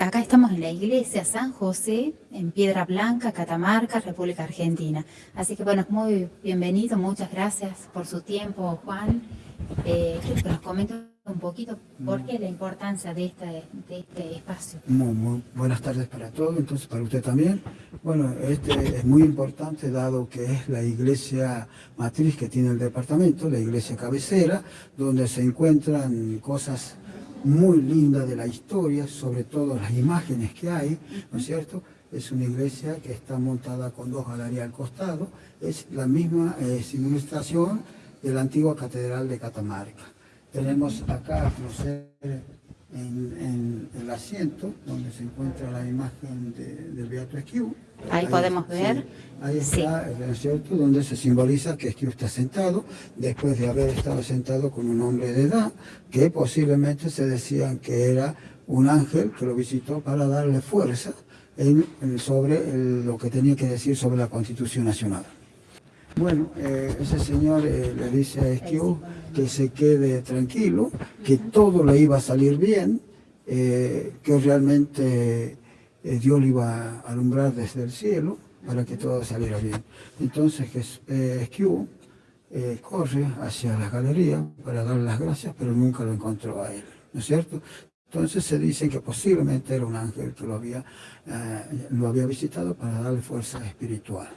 Acá estamos en la iglesia San José, en Piedra Blanca, Catamarca, República Argentina. Así que bueno, es muy bienvenido, muchas gracias por su tiempo, Juan. Eh, comente un poquito por qué la importancia de este, espacio. Muy, buenas tardes para todos, entonces para usted también. Bueno, este es muy importante dado que es la iglesia matriz que tiene el departamento, la iglesia cabecera, donde se encuentran cosas muy linda de la historia, sobre todo las imágenes que hay, ¿no es cierto? Es una iglesia que está montada con dos galerías al costado, es la misma simulación de la antigua catedral de Catamarca. Tenemos acá, no sé, en, el asiento donde se encuentra la imagen del Beato Esquivo. Ahí, podemos ver. ahí está, el cierto? Donde se simboliza que Esquivo está sentado, después de haber estado sentado con un hombre de edad, que posiblemente se decían que era un ángel que lo visitó para darle fuerza en, sobre lo que tenía que decir sobre la Constitución Nacional. Bueno, eh, ese señor eh, le dice a Esquivo que se quede tranquilo, que todo le iba a salir bien, eh, que realmente Dios le iba a alumbrar desde el cielo para que todo saliera bien. Entonces Esquivo corre hacia la galería para dar las gracias, pero nunca lo encontró a él, ¿no es cierto? Entonces se dice que posiblemente era un ángel que lo había, lo había visitado para darle fuerza espiritual.